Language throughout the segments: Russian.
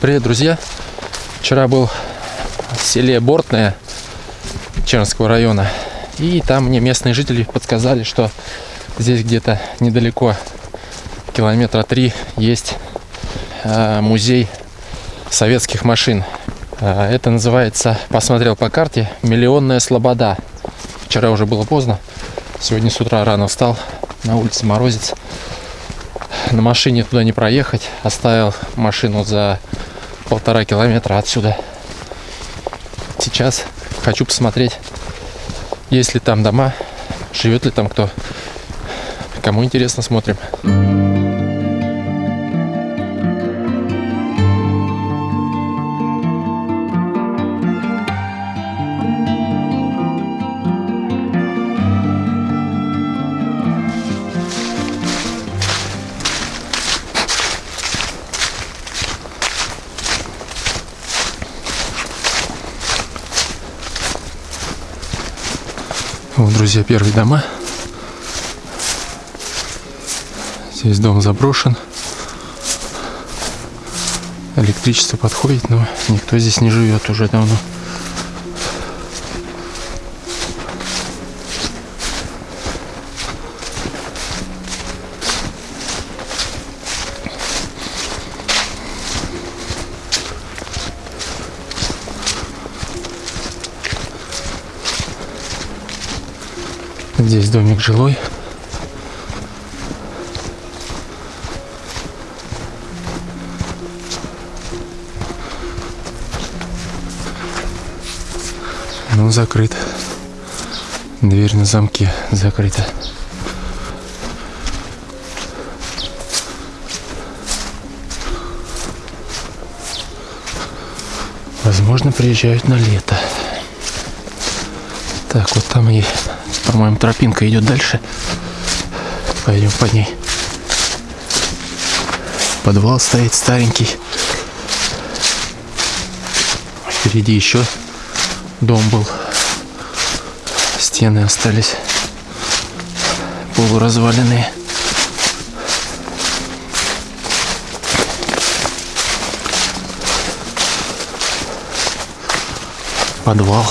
Привет, друзья! Вчера был в селе Бортное Чернского района. И там мне местные жители подсказали, что здесь где-то недалеко, километра три, есть э, музей советских машин. Э, это называется, посмотрел по карте, Миллионная Слобода. Вчера уже было поздно. Сегодня с утра рано встал. На улице морозец. На машине туда не проехать. Оставил машину за полтора километра отсюда. Сейчас хочу посмотреть, есть ли там дома, живет ли там кто. Кому интересно, смотрим. Вот, друзья, первые дома. Здесь дом заброшен. Электричество подходит, но никто здесь не живет уже давно. Здесь домик жилой. Ну, закрыт. Дверь на замке закрыта. Возможно, приезжают на лето. Так, вот там и по-моему, тропинка идет дальше. Пойдем по ней. Подвал стоит старенький. Впереди еще дом был. Стены остались полуразваленные. Подвал.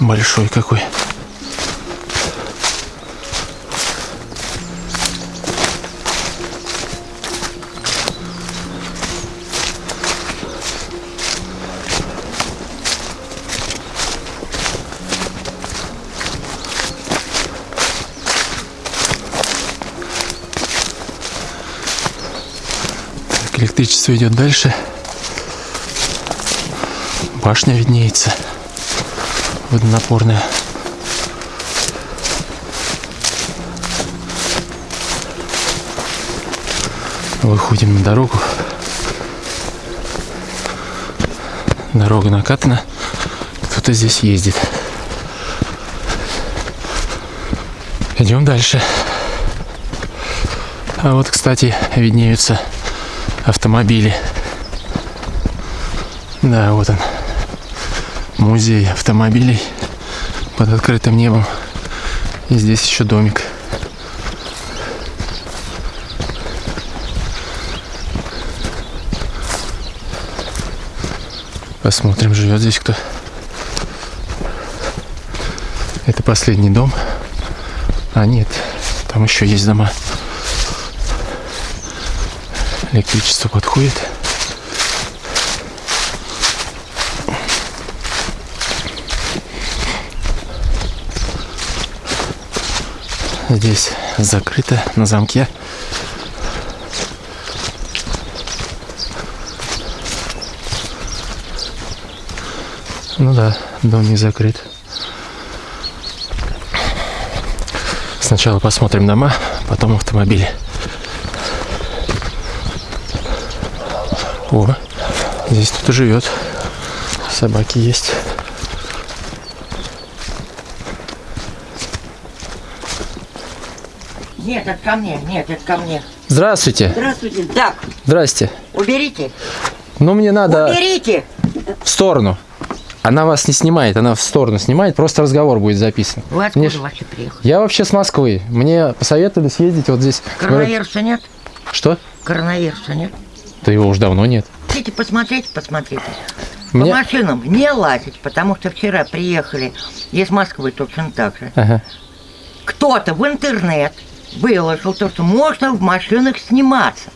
Большой какой. Электричество идет дальше. Башня виднеется водонапорная. Выходим на дорогу. Дорога накатана. Кто-то здесь ездит. Идем дальше. А вот, кстати, виднеются автомобили. Да, вот он музей автомобилей под открытым небом. И здесь еще домик. Посмотрим, живет здесь кто. Это последний дом. А нет, там еще есть дома. Электричество подходит. Здесь закрыто на замке. Ну да, дом не закрыт. Сначала посмотрим дома, потом автомобили. О, здесь кто-то живет. Собаки есть. Нет, это ко мне, нет, это ко мне. Здравствуйте. Здравствуйте. Так, Здрасте. уберите. Ну, мне надо Уберите. в сторону. Она вас не снимает, она в сторону снимает, просто разговор будет записан. Вы откуда Мне вообще приехали? Я вообще с Москвы. Мне посоветовали съездить вот здесь. Коронавируса нет? Что? Коронавируса нет? Да его уж давно нет. Хотите посмотреть, посмотрите. Мне- По машинам не лазить, потому что вчера приехали из Москвы точно так же. Ага. Кто-то в интернет выложил то, что можно в машинах сниматься.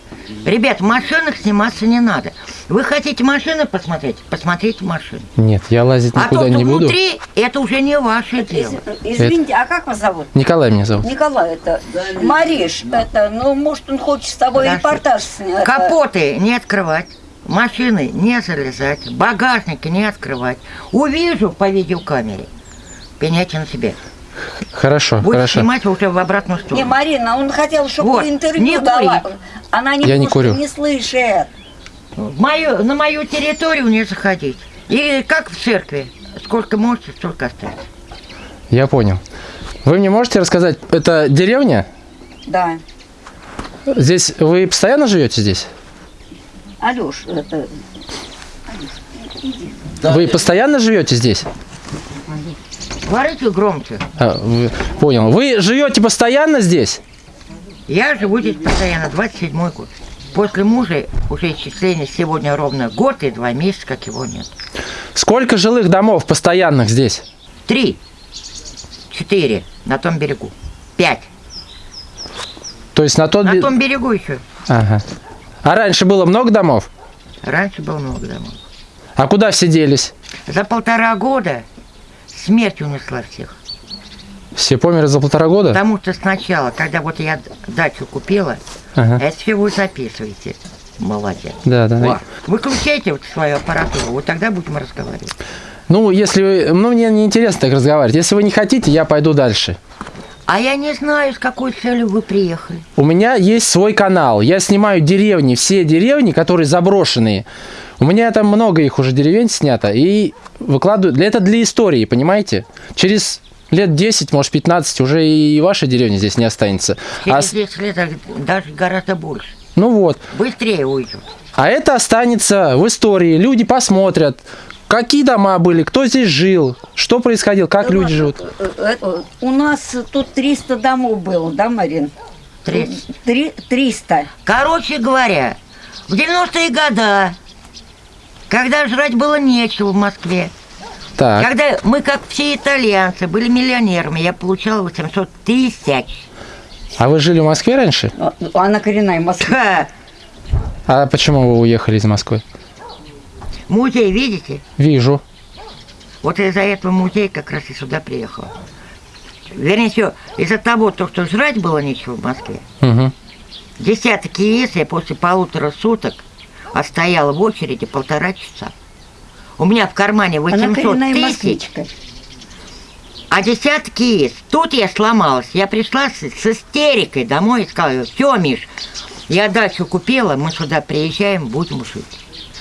Ребят, в машинах сниматься не надо. Вы хотите машины посмотреть? Посмотрите машины. Нет, я лазить А никуда то, что не буду. внутри, это уже не ваше дело. Из- Извините, а как вас зовут? Николай меня зовут. Николай, это Мариш, это, ну, может, он хочет с тобой Подожди. репортаж снять. Капоты не открывать, машины не залезать, багажники не открывать. Увижу по видеокамере, пеняйте на себе. Хорошо, Будет хорошо. снимать уже в обратную Не, сторону. Марина, он хотел, чтобы Вот, интервью не дала. Она не, Я не курю. не слышит. Мою, на мою территорию не заходить. И как в церкви, сколько можете, столько оставить. Я понял. Вы мне можете рассказать, это деревня? Да. Здесь вы постоянно живете здесь? Алеш, это... Вы постоянно живете здесь? Говорите громче. А, вы- понял. Вы живете постоянно здесь? Я живу здесь постоянно, 27 год. После мужа уже исчисление сегодня ровно год и два месяца, как его нет. Сколько жилых домов постоянных здесь? Три, четыре на том берегу, пять. То есть на тот... На том берегу еще. Ага. А раньше было много домов? Раньше было много домов. А куда все делись? За полтора года смерть унесла всех. Все померли за полтора года? Потому что сначала, когда вот я дачу купила, Ага. это все вы записываете. Молодец. Да, да. Во. Выключайте вот свою аппаратуру, вот тогда будем разговаривать. Ну, если вы... Ну, мне не интересно так разговаривать. Если вы не хотите, я пойду дальше. А я не знаю, с какой целью вы приехали. У меня есть свой канал. Я снимаю деревни, все деревни, которые заброшенные. У меня там много их уже деревень снято. И выкладываю... Это для истории, понимаете? Через лет 10, может 15 уже и ваша деревня здесь не останется. А Через с- 10 лет а даже гораздо больше. ну вот. Быстрее уйдет. А это останется в истории. Люди посмотрят, какие дома были, кто здесь жил, что происходило, как люди живут. Э, э, У нас тут 300 домов было, да, Марин? Тридцать. Три- 300. Короче говоря, в 90-е годы, когда жрать было нечего в Москве, Так, когда мы, как все итальянцы, были миллионерами, я получала 800 тысяч. а вы жили в Москве раньше? А, Она коренная Москва. А почему вы уехали из Москвы? Музей, видите? Вижу. Вот из-за этого музей как раз и сюда приехала. Вернее всего, из-за того, то, что жрать было нечего в Москве. Мгм. Десяток яиц я после полутора суток отстояла в очереди полтора часа. У меня в кармане Она 800 коренная тысяч, москвичка. а десяток яиц. Тут я сломалась. Я пришла с, с истерикой домой и сказала, все, Миш, я дачу купила, мы сюда приезжаем, будем жить.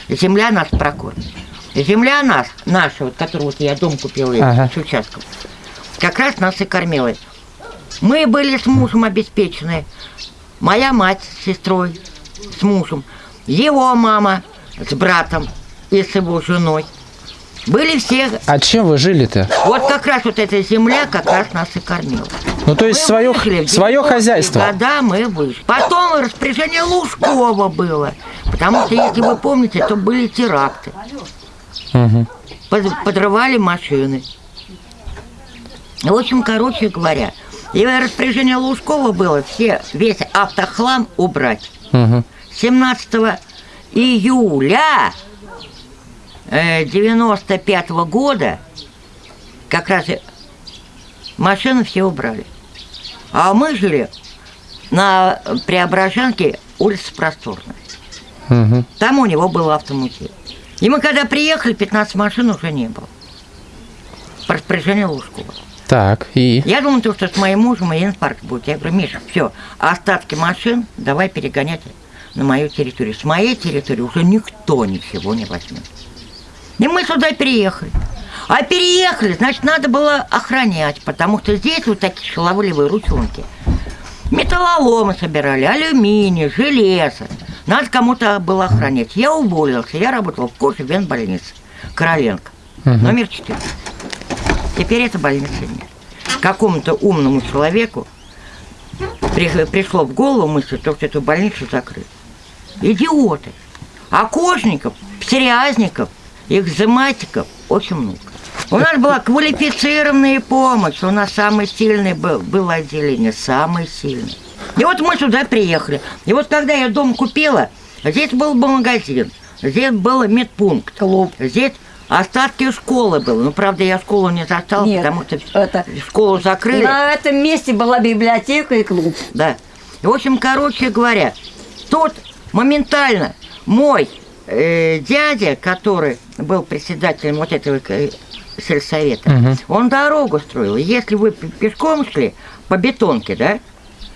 Земля нас прокормит. Земля нас, наша, вот, которую вот я дом купила Ага. с участком, как раз нас и кормила. Мы были с мужем обеспечены. Моя мать с сестрой, с мужем. Его мама с братом и с его женой. Были все... А чем вы жили-то? Вот как раз вот эта земля как раз нас и кормила. Ну, то есть Мы свое, выжили в свое 90-е хозяйство. года мы вышли. Потом распоряжение Лужкова было. Потому что, если вы помните, то были теракты. Мгм. Под- подрывали машины. В общем, короче говоря, и распоряжение Лужкова было все, весь автохлам убрать. Мгм. 17 июля э, 95 года как раз машины все убрали. А мы жили на Преображенке, улица Просторная. Мгм. Там у него был автомузей. И мы когда приехали, 15 машин уже не было. По распоряжению Лужкова. Так, и... Я думаю, то, что с моим мужем и инфаркт будет. Я говорю, Миша, все, остатки машин давай перегонять на мою территорию. С моей территории уже никто ничего не возьмет. И мы сюда переехали. А переехали, значит, надо было охранять, потому что здесь вот такие шаловливые ручонки. Металлоломы собирали, алюминий, железо. Надо кому-то было охранять. Я уволился, я работал в коже больнице Короленко, номер 4. Теперь этой больницы нет. Какому-то умному человеку при- пришло в голову мысль, что эту больницу закрыть. Идиоты. окошников, псориазников, экзематиков очень много. У нас была квалифицированная помощь. У нас самый сильный был, было отделение, самый сильный. И вот мы сюда приехали. И вот когда я дом купила, здесь был бы магазин, здесь был медпункт, Клуб. здесь остатки школы было. Ну, правда, я школу не застала, Нет, потому что это- школу закрыли. На этом месте была библиотека и клуб. Да. И, в общем, короче говоря, тут моментально мой э, дядя, который был председателем вот этого э, сельсовета, Мгм. он дорогу строил. Если вы пе- пешком шли по бетонке, да,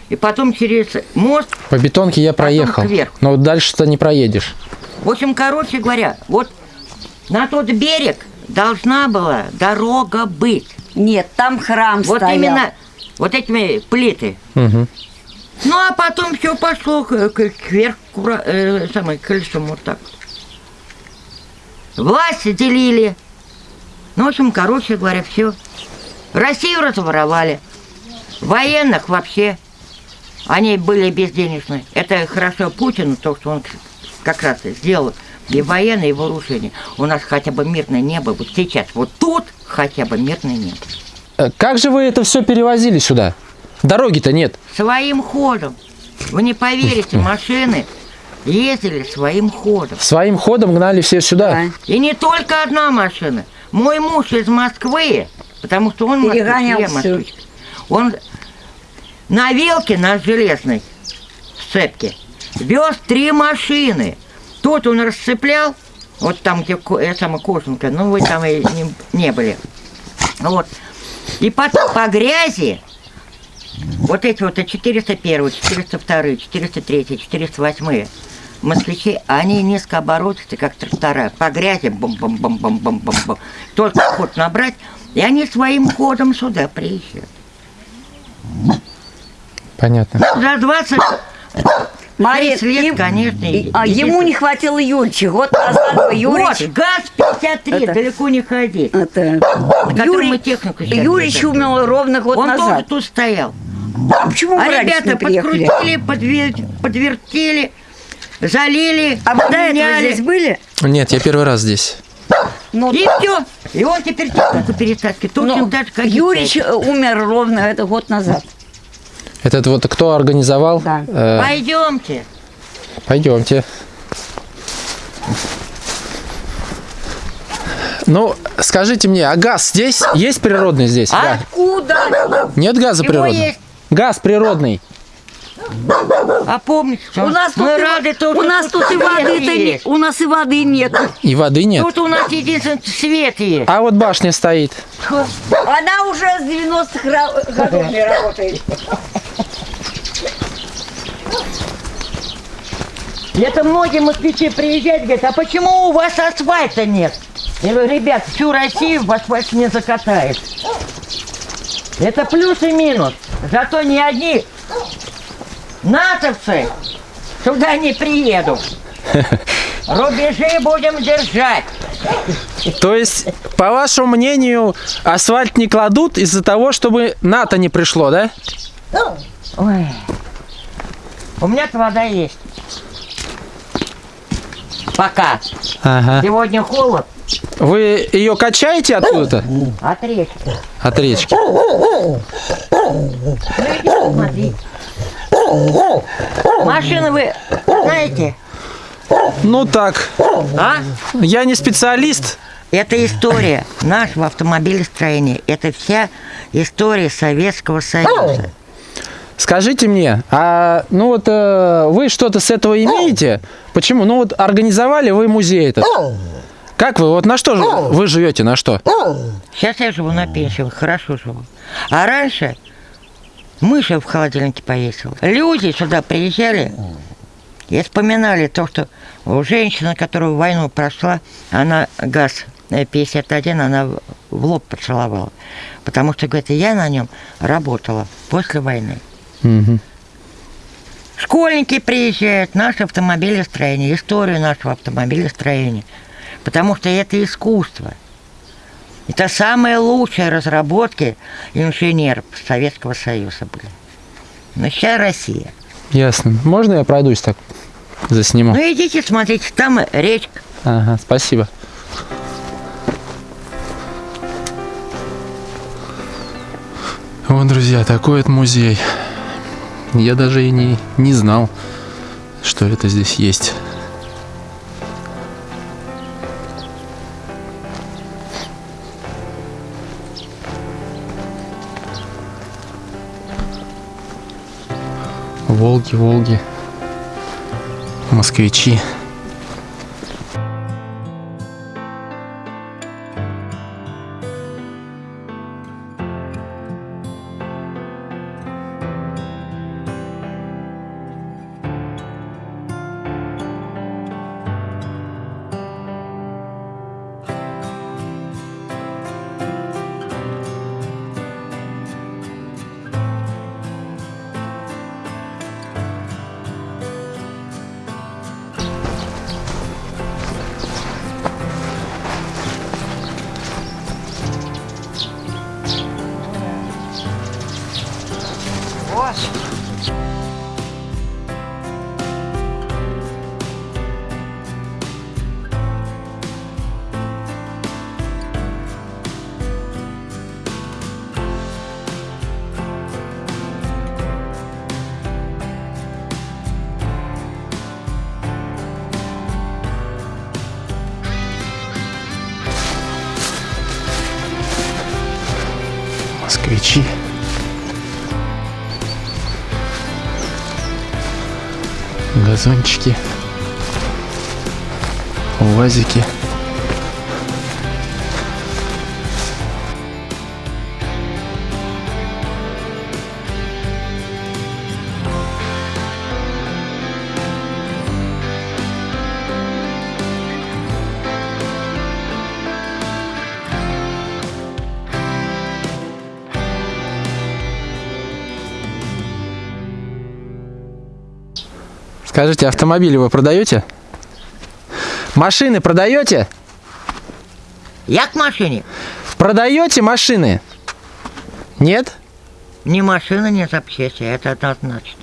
и потом через мост, По бетонке я проехал. кверху. Но вот дальше-то не проедешь. в общем, короче говоря, вот на тот берег должна была дорога быть. Нет, там храм Вот стоял. именно вот этими плиты. Мгм. Ну, а потом все пошло кверх, кура- э, самое, колесом вот так. Власть делили. Ну, в общем, короче говоря, все. Россию разворовали. Военных вообще. Они были безденежные. Это хорошо Путину, то, что он как раз и сделал и военные, и вооружение. У нас хотя бы мирное небо. Вот сейчас, вот тут хотя бы мирное небо. Э, Как же вы это все перевозили сюда? Дороги-то нет. Своим ходом. Вы не поверите, машины ездили своим ходом. Своим ходом гнали все сюда. Да. И не только одна машина. Мой муж из Москвы, потому что он Перегонял москвич. Он на вилке, на железной сцепке, вез три машины. Тут он расцеплял, вот там, где ко- э, самая кожанка, ну вы там и не, не были. Вот. И потом по грязи вот эти вот 401, 402, 403, 408 москвичи, они низкооборотистые, как трактора, по грязи, бум-бум-бум-бум-бум-бум. Только ход набрать, и они своим ходом сюда приезжают. Понятно. За 20 Мария, 30 лет, им- конечно. и- а ему не хватило Юрича. Год назад Юрич... Вот, ГАЗ-53, Это- далеко не ходи. Это, котором мы технику сейчас Юрич умер ровно год Он тоже назад. тут стоял. А почему А ребята подкрутили, подвер- подвертели, залили, А вы до этого здесь были? Нет, я первый раз здесь. Ну, И все. И он теперь технику перетаскивает. Точно ну, так же, как Юрич умер ровно это год назад. Этот вот кто организовал? Да. Э, Пойдемте. Пойдемте. Ну, скажите мне, а газ здесь? Есть природный здесь? А? Да. Откуда? Нет газа Его природного? есть. Газ природный. А помните, что У нас тут, мы рады, то, у нас тут и воды-то не, есть. у нас и воды нет. И воды нет. Тут у нас единственный свет есть. А вот башня стоит. Она уже с 90-х ра- годов не работает. Это многие москвичи приезжают, говорят, а почему у вас асфальта нет? Я говорю, ребят, всю Россию в асфальт не закатает. Это плюс и минус. Зато ни одни натовцы сюда не приедут. Рубежи будем держать. То есть, по вашему мнению, асфальт не кладут из-за того, чтобы НАТО не пришло, да? Ой. У меня-то вода есть. Пока. Ага. Сегодня холод Вы ее качаете откуда-то? от речки. От речки. Ну. Машины вы знаете? Ну так, А? я не специалист. Это история нашего автомобилестроения. Это вся история Советского Союза. Скажите мне, а ну вот э, вы что-то с этого имеете? Почему? Ну вот организовали вы музей этот. Как вы? Вот на что же вы живете? На что? Сейчас я живу на пенсии, хорошо живу. А раньше мыши в холодильнике повесила. Люди сюда приезжали и вспоминали то, что у женщины, которая войну прошла, она газ э, 51, она в- в лоб поцеловала. Потому что, говорит, я на нем работала после войны. Мгм. Школьники приезжают, наше автомобилестроение, историю нашего автомобилестроения. Потому что это искусство. Это самые лучшие разработки инженеров Советского Союза были. Но сейчас Россия. Ясно. Можно я пройдусь так? Засниму. Ну идите, смотрите, там речка. Ага, спасибо. Вот, друзья, такой вот музей. Я даже и не, не знал, что это здесь есть. Волги, Волги, москвичи. Москвичи. Газончики. Уазики. Скажите, автомобили вы продаете? Машины продаете? Я к машине. Продаете машины? Нет? Ни машина, ни запчасти, это однозначно.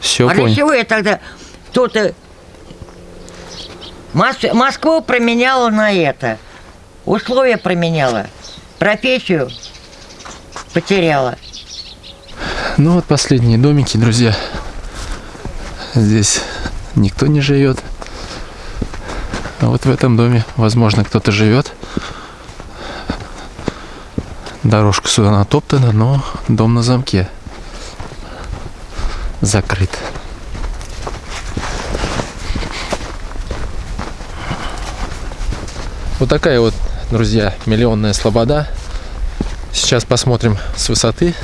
Все а для понял. чего я тогда кто-то Мос- Москву променяла на это, условия променяла, профессию потеряла. Ну вот последние домики, друзья. Здесь никто не живет. А вот в этом доме, возможно, кто-то живет. Дорожка сюда натоптана, но дом на замке. Закрыт. Вот такая вот, друзья, миллионная слобода. Сейчас посмотрим с высоты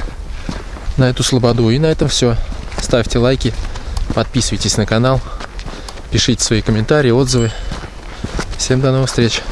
на эту слободу. И на этом все. Ставьте лайки, подписывайтесь на канал, пишите свои комментарии, отзывы. Всем до новых встреч.